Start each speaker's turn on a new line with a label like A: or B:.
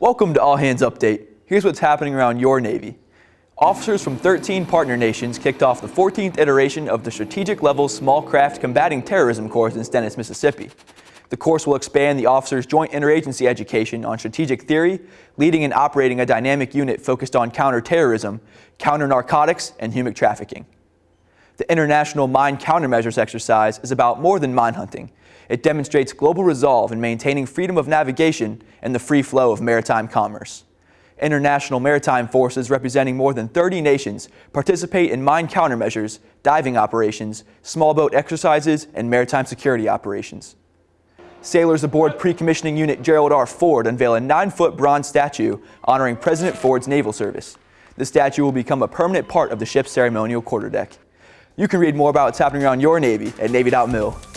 A: Welcome to All Hands Update. Here's what's happening around your Navy. Officers from 13 partner nations kicked off the 14th iteration of the Strategic Level Small Craft Combating Terrorism course in Stennis, Mississippi. The course will expand the officers' joint interagency education on strategic theory, leading and operating a dynamic unit focused on counterterrorism, counter-narcotics, and human trafficking. The International Mine Countermeasures exercise is about more than mine hunting. It demonstrates global resolve in maintaining freedom of navigation and the free flow of maritime commerce. International maritime forces representing more than 30 nations participate in mine countermeasures, diving operations, small boat exercises, and maritime security operations. Sailors aboard pre-commissioning unit Gerald R. Ford unveil a nine-foot bronze statue honoring President Ford's naval service. The statue will become a permanent part of the ship's ceremonial quarterdeck. You can read more about what's happening around your Navy at Navy.mil.